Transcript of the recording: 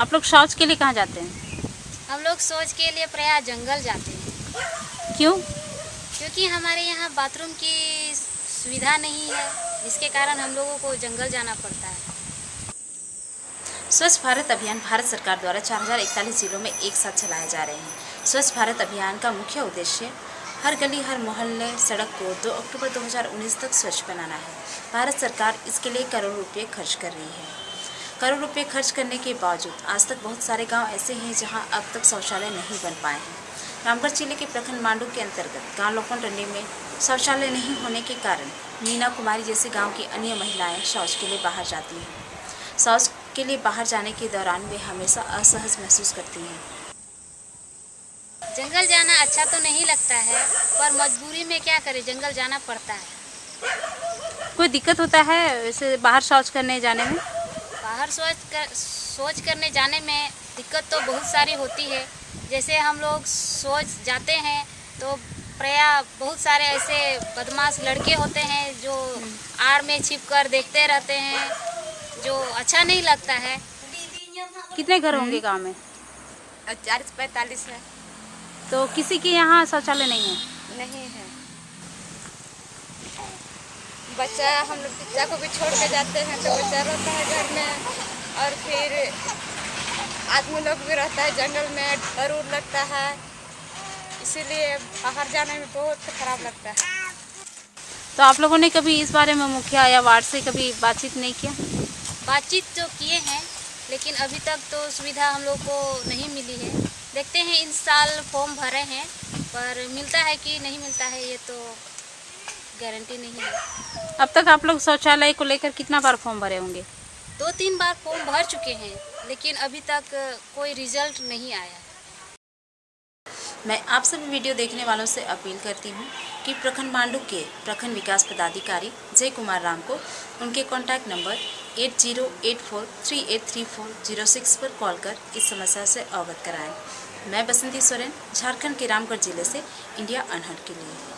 आप लोग शौच के लिए कहाँ जाते हैं? हम लोग शौच के लिए प्रयास जंगल जाते हैं। क्यों? क्योंकि हमारे यहाँ बाथरूम की सुविधा नहीं है जिसके कारण हम लोगों को जंगल जाना पड़ता है। स्वच्छ भारत अभियान भारत सरकार द्वारा चार हज़ार इकतालीस जिलों में एक साथ चलाए जा रहे हैं। स्वच्छ भारत अभियान का मुख्य उद्देश्य हर गली हर मोहल्ले सड़क को 2 अक्टूबर 2019 तक स्वच्छ बनाना है। भारत सरकार इसके लिए करोड़ रुपए खर्च कर रही है। करोड़ रुपए खर्च करने के बावजूद आज तक बहुत सारे गाँव ऐसे हैं जहाँ अब तक शौचालय नहीं बन पाए हैं। रामगढ़ ज़िले के प्रखंड मांडू के अंतर्गत गाँव लोकन रंडी में शौचालय नहीं होने के कारण मीना कुमारी जैसे गाँव की अन्य महिलाएँ शौच के लिए बाहर जाती हैं। शौच के लिए बाहर जाने के दौरान वे हमेशा असहज महसूस करती हैं। जंगल जाना अच्छा तो नहीं लगता है पर मजबूरी में क्या करें? जंगल जाना पड़ता है। कोई दिक्कत होता है वैसे बाहर शौच करने जाने में? बाहर सोच कर सोच करने जाने में दिक्कत तो बहुत सारी होती है। जैसे हम लोग सोच जाते हैं तो प्रया बहुत सारे ऐसे बदमाश लड़के होते हैं जो आड़ में छिप कर देखते रहते हैं जो अच्छा नहीं लगता है। कितने घर होंगे गाँव में? चालीस पैंतालीस है। तो किसी के यहाँ शौचालय नहीं है? नहीं है। बच्चा हम लोग बच्चा को भी छोड़ के जाते हैं तो बच्चा रहता है घर में। और फिर आदमी लोग भी रहता है जंगल में डर उर लगता है। इसीलिए बाहर जाने में बहुत खराब लगता है। तो आप लोगों ने कभी इस बारे में मुखिया या वार्ड से कभी बातचीत नहीं किया? बातचीत तो किए हैं लेकिन अभी तक तो सुविधा हम लोग को नहीं मिली है। देखते हैं इस साल फॉर्म भरे हैं पर मिलता है कि नहीं मिलता है ये तो गारंटी नहीं है। अब तक आप लोग शौचालय को लेकर कितना बार फॉर्म भरे होंगे? दो तीन बार फॉर्म भर चुके हैं लेकिन अभी तक कोई रिज़ल्ट नहीं आया। मैं आप सभी वीडियो देखने वालों से अपील करती हूँ कि प्रखंड मांडू के प्रखंड विकास पदाधिकारी जय कुमार राम को उनके contact number eight zero eight four three eight three four zero six पर कॉल कर इस समस्या से अवगत कराएँ। मैं बसंती सोरेन झारखंड के रामगढ़ ज़िले से इंडिया अनहट के लिए।